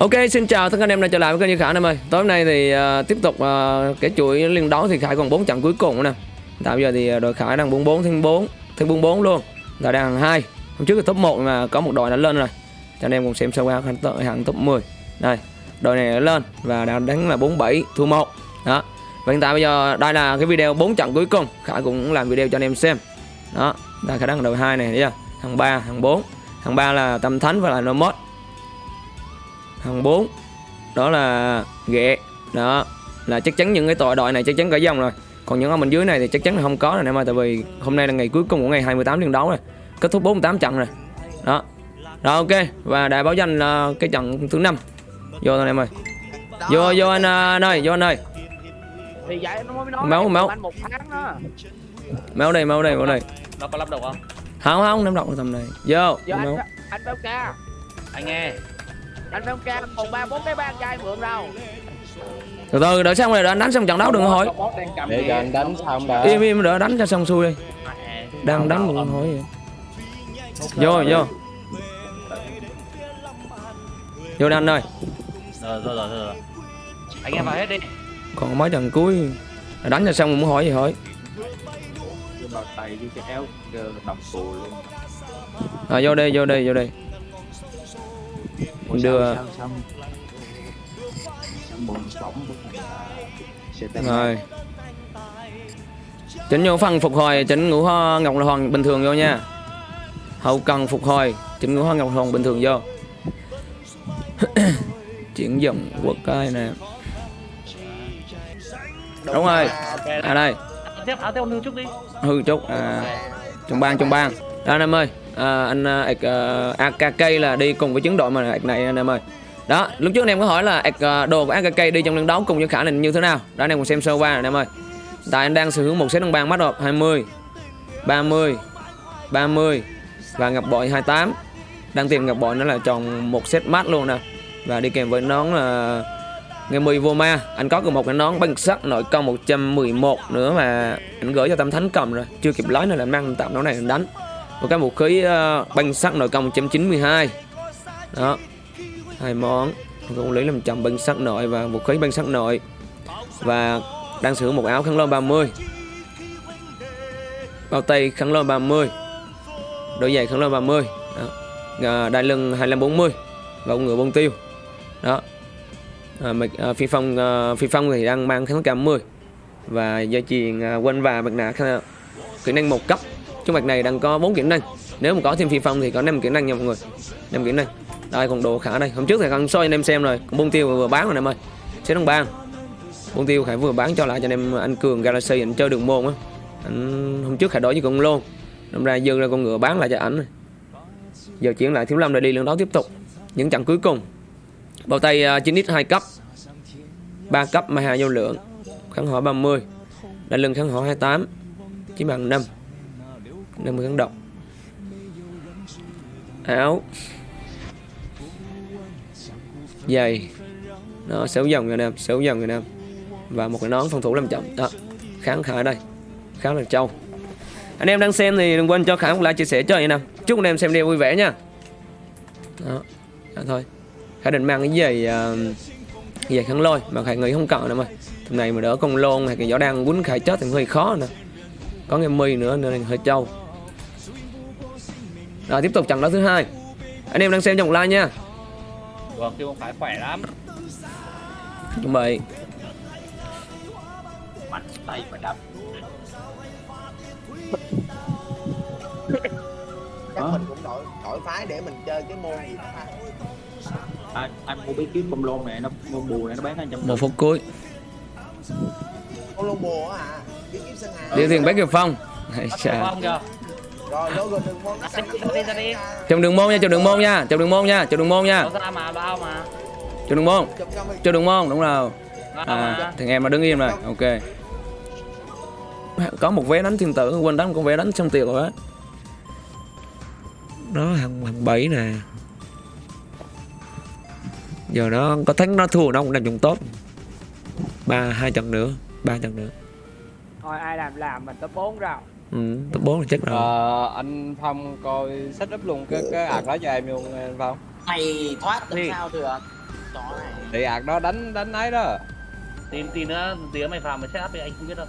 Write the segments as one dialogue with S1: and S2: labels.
S1: Ok, xin chào tất cả anh em đã trở lại với kênh Như Khả em ơi. Tối hôm nay thì uh, tiếp tục uh, cái chuỗi liên đấu thì Khải còn 4 trận cuối cùng nè. Tại bây giờ thì à, đội Khải đang 44 thêm 4, thêm 44 luôn. Là đang hàng 2. Hôm trước là top 1 mà có một đội đã lên rồi. Cho anh em cùng xem sơ qua hàng, hàng top 10. Đây, đội này đã lên và đã đánh là 47 thua 1. Đó. Và hiện tại bây giờ đây là cái video 4 trận cuối cùng. Khải cũng làm video cho anh em xem. Đó, đây Khải đang đội 2 này thấy chưa? Hàng 3, hàng 4. Hàng 3 là Tâm Thánh và là Nomad hàng 4 đó là ghẹ. Đó là chắc chắn những cái tội đội này chắc chắn cả dòng rồi. Còn những ở bên dưới này thì chắc chắn là không có rồi em ơi tại vì hôm nay là ngày cuối cùng của ngày 28 liên đấu rồi kết thúc 48 trận rồi. Đó. Rồi ok. Và đại báo danh là cái trận thứ năm. Vô thôi em ơi. Vô vô anh, anh ơi vô anh ơi.
S2: Thì vậy nó mới nói
S1: máu máu. máu đây máu đây máu đây.
S3: Nó có lắp đầu không?
S1: Không không ném độc tầm này. Vô
S2: giờ anh anh béo ca.
S3: Anh nghe
S2: anh béo ca còn ba bốn cái ba trai mượn đâu.
S1: Từ từ đợi xong rồi đợi anh đánh xong trận đấu đừng có hỏi.
S4: Để cho anh đánh xong đã.
S1: Im im đợi đánh cho xong xuôi đi. Đang đánh đừng hỏi vậy vô vô. Vô đi anh ơi.
S3: Rồi rồi rồi rồi. Anh em vào hết đi.
S1: Còn mấy trận cuối. Đánh cho xong muốn hỏi gì hỏi.
S4: Vào tay với cái áo đồng cù luôn.
S1: À, vô đây vô đây vô đây đưa rồi chỉnh vô phần phục hồi chỉnh ngũ hoa ngọc hoàng bình thường vô nha hậu cần phục hồi chỉnh ngũ hoa ngọc hoàng bình thường vô chuyển dòng quốc cai nè đúng rồi à đây
S3: tiếp áo theo nương chút đi
S1: hư chút à trong bang trong bang đó anh em ơi à, anh à, uh, à, AKK là đi cùng với chiến đội mà này anh em ơi. Đó lúc trước anh em có hỏi là à, đồ của AKK đi trong trận đấu cùng với khả năng như thế nào? Đó anh em cùng xem sơ qua anh em ơi. Tại anh đang sở hữu một set đồng bàn mắt hộp 20 30 30 và ngập bội 28 đang tìm ngập bội nó là tròn một set mát luôn nè. Và đi kèm với nón là Ngày 10 vô ma. Anh có được một cái nón băng sắt nội công 111 nữa mà Anh gửi cho Tâm Thánh cầm rồi. Chưa kịp lấy nữa là mang tạm nón này đánh. Một cái vũ khí uh, băng sắt nội công 192 Đó hai món. Cũng lấy làm chồng băng sắt nội và vũ khí băng sắt nội. Và đang sử dụng một áo khăn lông 30 Bao tay khăn lông 30 Đôi giày khăn lông 30 Đó. Đai lưng 2540 Và ngựa bông tiêu. Đó. À, mạch, à, phi phong à, phi phong thì đang mang kháng cảm 10 và dây chuyền à, quanh và mặt nạ kỹ năng một cấp. Trung mạch này đang có 4 kỹ năng. Nếu mà có thêm phi phong thì có 5 kỹ năng nha mọi người. 5 kỹ năng. Đây còn đồ khả đây. Hôm trước thì con soi anh em xem rồi. Còn bông tiêu vừa bán rồi em ơi. Sẽ đồng bang. Bông tiêu khải vừa bán cho lại cho anh em anh cường galaxy anh chơi đường môn á. Anh hôm trước khải đổi với con lôn đâm ra dư ra con ngựa bán lại cho ảnh. Giờ chuyển lại thiếu lâm rồi đi lần đó tiếp tục. Những trận cuối cùng. Bao tay uh, 9x 2 cấp. 3 cấp mà hà vô lượng Kháng hỏa 30 Đai lưng kháng hỏa 28 Chỉ bằng 5 50 kháng động. Áo. Giày. Nó xấu dòng người nam xấu dòng người nam Và một cái nón phòng thủ làm chậm. Đó Kháng khả đây. Kháng là trâu. Anh em đang xem thì đừng quên cho Khả một like chia sẻ cho anh em Chúc anh em xem video vui vẻ nha. Đó, Đó thôi. Khả định mang cái giày uh, giày kháng lôi mà khải nghĩ không cần nữa mà. Thằng này mà đỡ con lôn hay cái gió đang quấn khải chết thì hơi khó nè có cái mi nữa nên hơi trâu rồi tiếp tục trận đấu thứ hai. Anh em đang xem trong like nha.
S3: Vâng kêu phải khỏe lắm.
S1: Chuẩn bị.
S3: Mạnh tay phải đập.
S5: Chắc mình cũng đổi đổi phái để mình chơi cái môn gì đó ha
S4: anh, mua bí kíp bông lôn này nó bông bù này nó bán anh trăm
S1: một phút cuối.
S5: Con lông bùa á à bí kíp sơn hà
S1: đi tiền bác kiều phong.
S3: Chà.
S5: Rồi gần đường môn
S1: đường nha trong đường môn nha trong đường môn nha trong đường môn nha. Trong đường môn.
S5: Chụp
S1: đường môn đúng rồi. À thằng em mà đứng im rồi ok. Có một vé đánh thiên tử quên đánh con vé đánh xong tiền rồi á. Đó hàng hàng bảy nè. Giờ nó có thắng nó thua nó cũng nằm trong top. Ba hai trận nữa ba trận nữa.
S2: Thôi ai làm làm mình top 4 rồi
S1: ừ, top bốn là chắc rồi.
S4: Ờ, anh Phong coi set up luôn cái cái ạc đó cho em luôn anh Phong.
S5: Mày thoát
S3: Đi.
S5: làm sao được chó này.
S6: Thì ạc đó đánh đánh ấy đó.
S3: Tin tin nữa, tí nữa mày vào mày set up thì anh không biết đâu.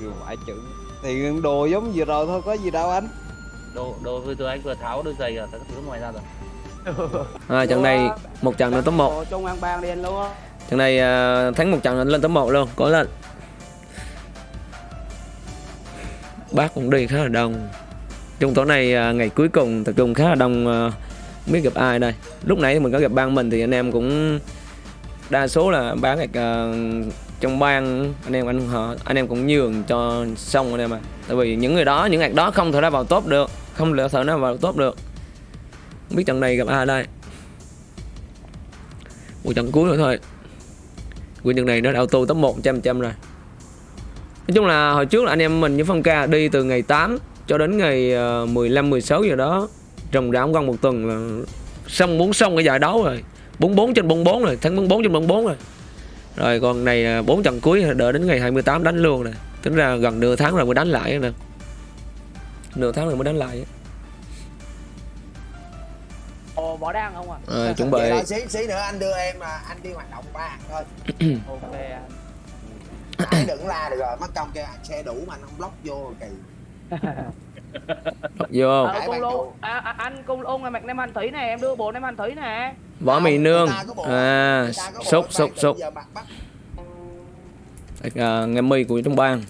S6: Dù phải chữ Thì đồ giống vừa rồi thôi có gì đâu anh.
S3: Đồ đồ vừa rồi anh vừa tháo đôi giày rồi, các thứ ngoài ra rồi.
S1: à, trận này một trận nữa top 1
S2: Ồ, Trung ăn ban điên luôn á.
S1: Trận này à, thắng một trận lên top 1 luôn có lên bác cũng đi khá là đông. Trong tối nay à, ngày cuối cùng tập trung khá là đông à, không biết gặp ai đây. Lúc nãy mình có gặp ban mình thì anh em cũng đa số là bán gạch à, trong ban anh em anh họ, anh em cũng nhường cho xong anh em à tại vì những người đó, những gạch đó không thể ra vào top được, không lựa thể nào vào top được. Không biết trận này gặp ai đây. Một trận cuối nữa thôi. Quyền trận này nó đã auto top một trăm trăm rồi. Nói chung là hồi trước là anh em mình với Phong Ca đi từ ngày 8 cho đến ngày ờ, 15 16 giờ đó. Trồng ráo gần một tuần là xong muốn xong cái giải đấu rồi. 44 trên 44 rồi thắng 44 trên 44 rồi. Rồi còn này 4 trận cuối đợi đến ngày 28 đánh luôn nè tính ra gần nửa tháng rồi mới đánh lại nè. Nửa tháng rồi mới đánh lại
S2: Ồ, bỏ đang không à?
S1: À, chuẩn bị.
S5: Xí xí nữa anh đưa em là anh đi hoạt động ba thôi.
S2: Ok anh
S5: Nãy đừng la được rồi mất công kêu anh xe đủ mà anh không block vô kỳ
S1: vô
S2: Ờ,
S5: bạn
S2: lôn
S5: cậu.
S2: à, à, anh cung lôn là mạch nem anh thủy nè em đưa bộ nem anh thủy nè.
S1: Võ mì nương. à
S5: có bộ
S1: sốt à, nghe mi của trong bang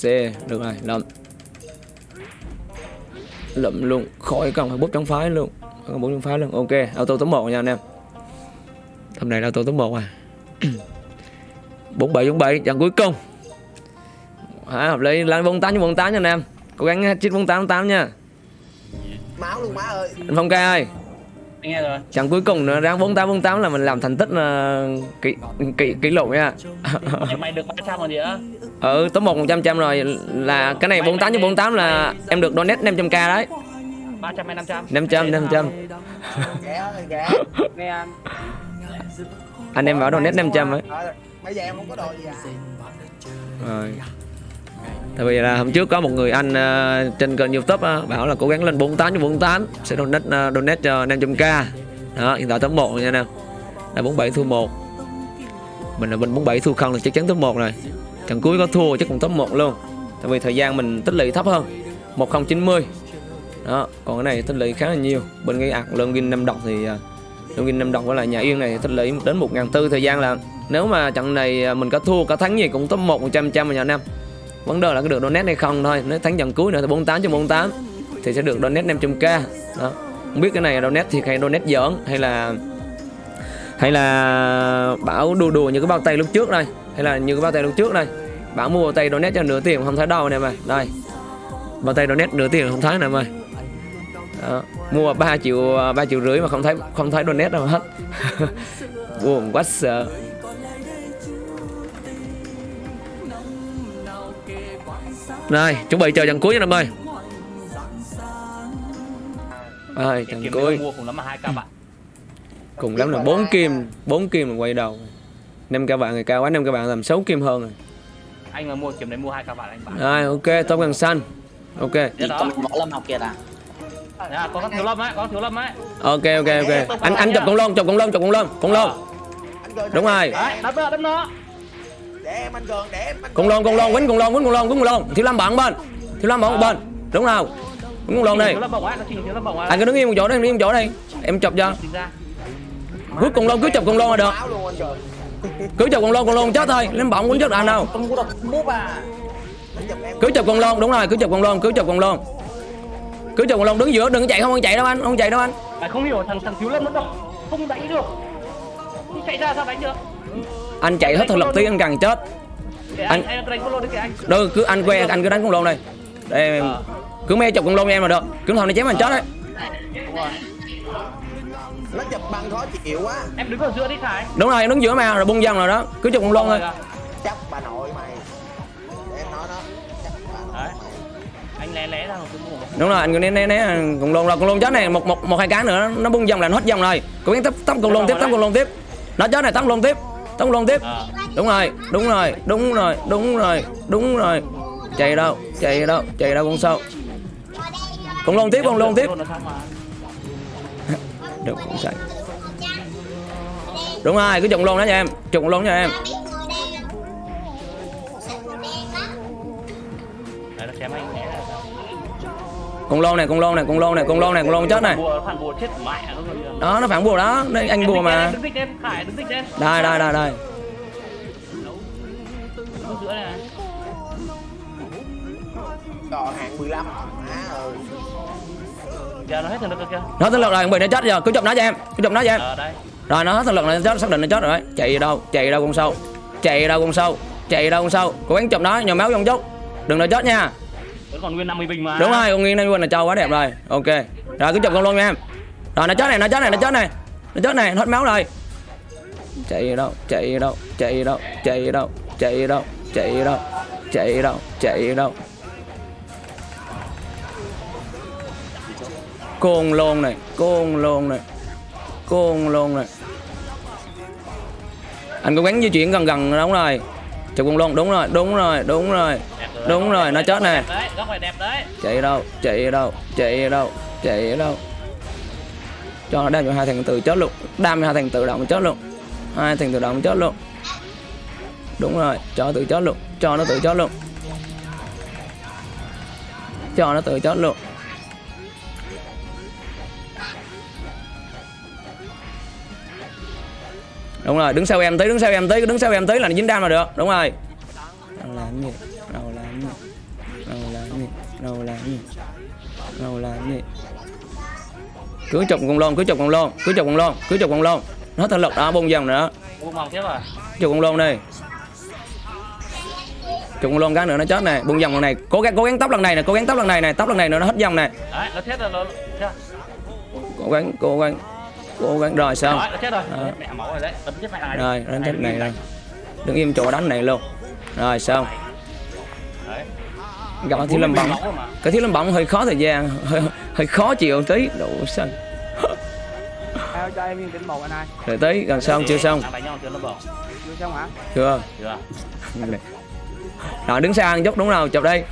S1: c được rồi lượm lượm luôn khỏi cần phải bút trong phái luôn. Cần bút trong phái luôn ok auto top 1 nha anh em. Hôm nay là auto top 1 à 47 47 trận cuối cùng. À, hợp lý. Lên 48 cho 48 nha anh em. Cố gắng chích 48 tám nha.
S5: Máu luôn má ơi.
S1: Anh Phong ca ơi.
S3: Anh nghe rồi.
S1: trận cuối cùng nữa ráng 48 48 là mình làm thành tích uh, kỷ kỷ kỷ lục nha.
S3: Mày, được 300 rồi gì á?
S1: ừ top 1 100 trăm rồi. Là cái này 48 cho 48 là em được donate 500k đấy.
S3: 300 hay 500?
S1: 500 500
S5: ghé ơi ghé
S2: nghe anh.
S1: Anh em bảo donate 500 ấy
S5: bây giờ em không có đồ gì à?
S1: Rồi. Tại vì là hôm trước có một người anh uh, trên kênh youtube uh, bảo là cố gắng lên 48 cho 48 sẽ donate uh, donate cho 500k đó hiện tại tấm 1 nha nè. Là 47 thua 1 mình là mình 47 thua không là chắc chắn tấm 1 rồi. Trận cuối có thua chắc cũng tấm 1 luôn. Tại vì thời gian mình tích lũy thấp hơn. 1090 đó còn cái này tích lũy khá là nhiều. Bên cái ạc lương gin năm đồng thì ờ, uh, lương gin năm đồng với lại nhà yên này tích lũy đến 1 tư. Thời gian là nếu mà trận này à, mình có thua, có thắng gì cũng top 1 100 trăm rồi nhà năm vấn đề là có được donate hay không thôi. Nếu thắng trận cuối nữa thì 48 cho 48 thì sẽ được donate 500k đó. Không biết cái này là donate thì hay donate giỡn, hay là hay là bảo đùa đùa như cái bao tay lúc trước đây hay là như cái bao tay lúc trước đây bảo mua bao tay donate cho nửa tiền, không thấy đâu nè mà đây. Bao tay donate nửa tiền không thấy nè mày. Đó. mua 3 triệu à, 3 triệu rưỡi mà không thấy không thấy donate đâu hết. Buồn quá sợ. Rồi, chuẩn bị chờ trận cuối nha em ơi. Rồi, trận cuối.
S3: cùng lắm hai ca bạn.
S1: Cùng lắm là 4 kim, 4 kim là quay đầu. năm các bạn người cao quá, năm các bạn làm 6 kim hơn rồi.
S3: Anh mà mua kiếm đấy mua hai ca bạn anh bán.
S1: Rồi, ok, top gần xanh. Ok.
S3: Đó.
S7: Còn võ lâm học kia à
S3: à, có thiếu lâm ấy, có thiếu lâm ấy.
S1: Ok ok ok. Anh anh chụp con lông, chụp con lông, chụp con lông, con lông.
S5: gần
S1: Đúng rồi.
S3: Đấy, đấm nó, đấm nó.
S5: Để em anh gần để em anh
S1: Con lông, con lông, quýnh con lông, quýnh con lông, quýnh con lông. Thiếu Lâm bạn bên. Thiếu Lâm bạn một bên. Đúng không? Quýnh
S3: lâm bổng ấy.
S1: Anh cứ đứng yên một chỗ đây, đứng yên một chỗ đây. Em chụp cho. Cứ con lông cứ chụp con lông là được.
S5: anh
S1: Cứ chụp con lông, con lông chết thôi. Lên bọng quýnh chết anh đâu.
S7: Bút à
S5: anh
S1: cứ chụp con lông đúng rồi cứ chụp con lông cứ chụp con lông cứ chụp con lông đứng giữa đừng chạy không chạy đâu anh không chạy đâu anh
S3: Mày không hiểu thằng thằng thiếu lâm nó độc không đánh được. Đi chạy ra sao đánh được?
S1: Anh chạy hết thực lực tí anh càng chết. Anh- đâu cứ anh quen anh cứ đánh con lông đây. Đây
S3: Ờ.
S1: cứ mê chụp con lông cho em là được. Cứ thằng này chém anh chết đấy.
S3: Đúng rồi.
S5: nó chụp băng khó chịu quá.
S3: Em đứng ở giữa đi Khải.
S1: đúng rồi em đứng giữa mà rồi bung dần rồi đó. Cứ chụp con lông thôi.
S5: Chắc bà nội mày. Để em nói đó. Chắc bà nội
S3: Đấy.
S5: mày.
S3: Anh lé lé ra một cái mũ.
S1: đúng rồi anh cứ né né né con lông là con lông chết này một một một hai cái nữa nó bung dần là nó hết dòng rồi. Cố gắng tấp tấp con lông tiếp tấp con lông tiếp. Nó chết này tấp lông tiếp con lông tiếp.
S3: Ờ.
S1: đúng rồi đúng rồi đúng rồi đúng rồi đúng rồi. Chạy đâu chạy đâu chạy đâu con sâu. Con lông tiếp con lông tiếp. Được cũng chạy. Đúng rồi cứ trụng luôn đó cho em trụng luôn cho em.
S3: Đấy, nó chém anh
S1: cùng lôn này cùng lôn này cùng lôn này cùng lôn này cùng lôn chết này.
S3: Nó rồi.
S1: đó nó phản bùa đó. Đây anh bùa mà. đây đây đây đây.
S5: Còn hạng 15 Má ơi.
S3: Nó hết thần lực rồi kìa.
S1: nó thần lực rồi bị nó chết giờ. Cứ chụp nó cho em cứ chụp nó cho em.
S3: Ờ,
S1: rồi nó hết thần lực này nó chết xác định nó chết rồi. Đấy chạy đâu chạy đâu con sâu. Chạy đâu con sâu chạy đâu con sâu. Cố gắng chụp nó nhồi máu trong chút. Đừng để chết nha
S3: vẫn còn nguyên 50 bình mà.
S1: đúng rồi, con nghiêng lên quên là trâu quá đẹp rồi. Ok. Rồi, cứ chụp con luôn nha em. Rồi, nó chết này, nó chết này, nó chết này. Nó chết này, hết máu rồi. Chạy đâu chạy đâu chạy đâu chạy đâu chạy đâu chạy đâu chạy đâu chạy đâu. Côn lôn này côn lôn này côn lôn này. Anh cố gắng di chuyển gần gần, đúng rồi chụp con lôn đúng rồi đúng rồi đúng rồi đúng rồi nó chết này chạy đâu chạy đâu chạy đâu chạy đâu. Cho nó đam cho hai thằng tự chết luôn đam hai thằng tự động chết luôn. Hai thằng tự động chết luôn. Đúng rồi cho tự chết luôn cho nó tự chết luôn. Cho nó tự chết luôn đúng rồi đứng sau em tí đứng sau em tí đứng sau em tí là dính đam là được đúng rồi. Đâu làm gì đâu làm gì đâu làm gì đâu làm gì đâu làm gì cứ chụp con lôn cứ chụp con lôn cứ chụp con lôn cứ chụp con lôn nó thật lực đó bung dòng nữa.
S3: À?
S1: chụp con lôn đi chụp con lôn cái nữa nó chết này. Bung dòng lần này cố gắng cố gắng tóc lần này này cố gắng tóc lần này này tóc lần này nữa nó hết dòng này
S3: Đấy, nó chết rồi, nó... Chưa?
S1: cố gắng cố gắng cố gắng rồi xong
S3: chết rồi.
S1: Đó.
S3: Mẹ máu rồi đấy. Tấn chết mẹ này.
S1: rồi nó chết này rồi đứng im chỗ đánh này luôn. Rồi xong
S3: Đấy.
S1: gặp thiếu lâm bóng cái thiếu lâm bóng hơi khó thời gian hơi, hơi khó chịu tí. Đủ xanh.
S2: Cho em một anh
S1: rồi tới gần xong chưa xong?
S3: Đánh chưa
S2: xong hả?
S1: Chưa.
S3: Chưa.
S1: rồi đứng ăn chút đúng rồi chụp đây.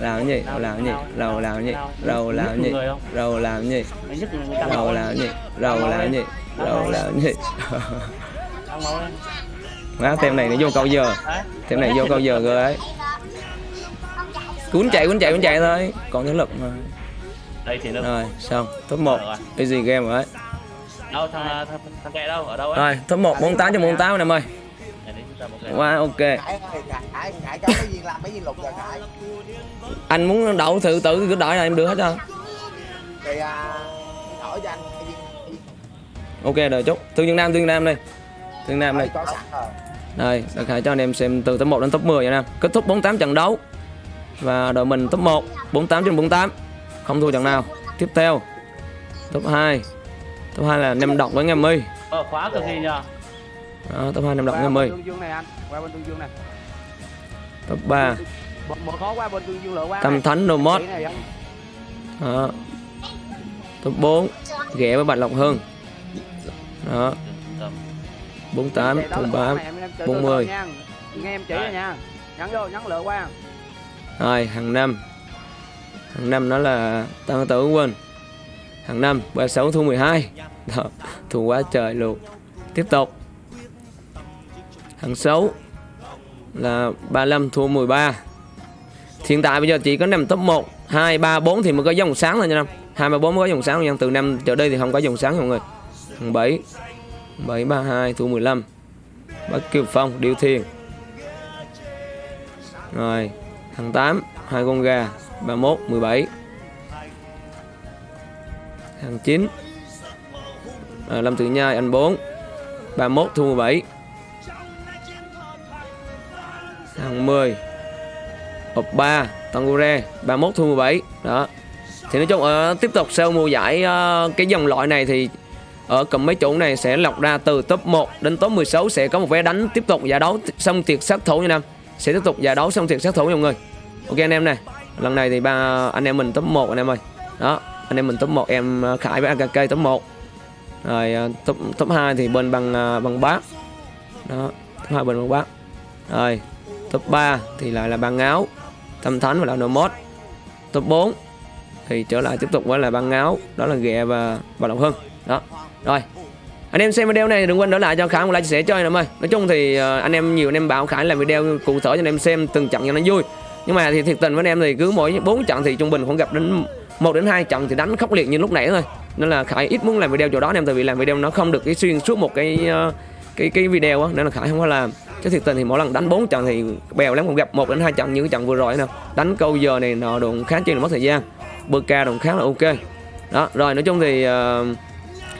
S1: Làm cái gì làm cái gì rồi làm cái gì rồi làm cái gì rồi làm cái gì rồi làm cái gì rồi làm cái gì rồi làm cái gì má tem này nó vô câu giờ.
S3: Đấy.
S1: tem này vô câu giờ rồi ấy. Cuốn chạy cuốn chạy cuốn chạy thôi. Còn thể lực mà.
S3: Đây thì nó
S1: rồi xong. Top 1
S3: Rồi.
S1: easy game rồi đấy
S3: đâu thằng thằng thằng kẹ đâu? Ở đâu ấy?
S1: Rồi top 1 48 cho 48 em ơi quá ok. Anh muốn đậu thử tử cứ đợi là em đưa hết cho.
S5: Thì à cho anh
S1: ok đợi chút. Thương nhân nam thương nam đây. Thương nam đây. đây đặc khải cho anh em xem từ top 1 đến top 10 nha. Em kết thúc 48 trận đấu. Và đội mình top 1 48 trên 48 không thua trận nào. Tiếp theo top 2 top 2 là nem độc với nghe mi
S3: Ờ khóa cực gì nhờ?
S1: Đó, top 2
S2: năm động 50.
S1: Top 3. Tâm Thánh
S2: Nomod.
S1: Đó. Top 4 ghẻ với Bạch Lộc Hưng. Đó. 48 thùng 3 40.
S2: Nghe em chỉ nha. Nhắn vô, nhắn lựa qua.
S1: Rồi, hàng năm. Hàng năm nó là tăng tử quên. Hàng năm 36 thu 12. Đó, thu quá trời luôn. Tiếp tục. Thằng 6 là 35 thua 13 hiện tại bây giờ chỉ có nằm top 1 2 3 4 thì mới có dòng sáng thôi nha năm 2 3 4 mới có dòng sáng nha từ năm trở đi thì không có dòng sáng mọi người. Thằng 7 7 3 2 thua 15 Bắc Kiều Phong Điêu Thiên. Rồi Thằng 8 hai con gà 31 17 Thằng 9 à, Lâm Tử Nhai anh 4 31 thua 17 10 Ộp 3 Tangure 31 thua 17 Đó. Thì nói chung ở tiếp tục sau mùa giải uh, Cái dòng loại này thì ở cầm mấy chỗ này sẽ lọc ra từ top 1 đến top 16 sẽ có một vé đánh tiếp tục giải đấu xong tiệc sát thủ nha Nam. Sẽ tiếp tục giải đấu xong tiệc sát thủ nha mọi người. Ok anh em này lần này thì ba anh em mình top 1 anh em ơi. Đó anh em mình top 1 em ờ, Khải với AKK top 1 rồi top top 2 thì bên bằng bằng bác, đó top 2 bên bằng bác, rồi top 3 thì lại là băng áo, tâm thánh và là mod. top 4 thì trở lại tiếp tục với là băng áo, đó là ghẹ và và lộc hưng. Đó. Rồi. Anh em xem video này đừng quên để lại cho khải một like chia sẻ cho anh em ơi. Nói chung thì ờ, anh em nhiều anh em bảo khải làm video cụ thể cho anh em xem, từng trận cho nó vui. Nhưng mà thì thiệt tình với anh em thì cứ mỗi bốn trận thì trung bình khoảng gặp đến một đến hai trận thì đánh khốc liệt như lúc nãy thôi. Nên là khải ít muốn làm video chỗ đó, anh em tại vì làm video nó không được cái xuyên suốt một cái ờ, cái cái video á. Nên là khải không có làm chứ thiệt tình thì mỗi lần đánh bốn trận thì bèo lắm còn gặp một đến hai trận như cái trận vừa rồi nè. Đánh câu giờ này nọ đụng khá chi là mất thời gian. Bơ ca đụng khá là ok. Đó rồi nói chung thì uh,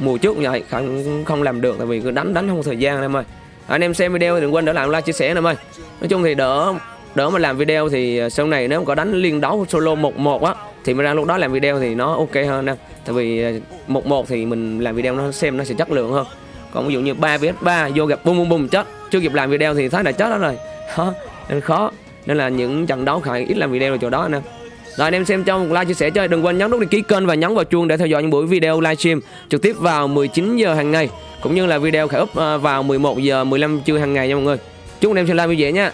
S1: mùa trước cũng vậy không không làm được tại vì cứ đánh đánh không có thời gian em ơi. Anh em xem video thì đừng quên để lại like chia sẻ em ơi. Nói chung thì đỡ đỡ mà làm video thì ờ, sau này nếu có đánh liên đấu solo một một á thì mình ra lúc đó làm video thì nó ok hơn nè tại vì ờ, một một thì mình làm video nó xem nó sẽ chất lượng hơn. Còn ví dụ như 3 vs 3 vô gặp bum bum bum chết chưa kịp làm video thì thấy là chết đó rồi. Đó, nên khó. Nên là những trận đấu khải ít làm video ở chỗ đó nè. Rồi anh em xem trong một like chia sẻ chơi đừng quên nhấn nút đăng ký kênh và nhấn vào chuông để theo dõi những buổi video livestream trực tiếp vào 19 giờ hàng ngày cũng như là video khải up à, vào 11 giờ 15 trưa hàng ngày nha mọi người. Chúc anh em xem live vui vẻ nha.